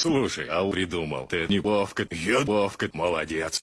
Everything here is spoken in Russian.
Слушай, а придумал ты не Вовка, я молодец.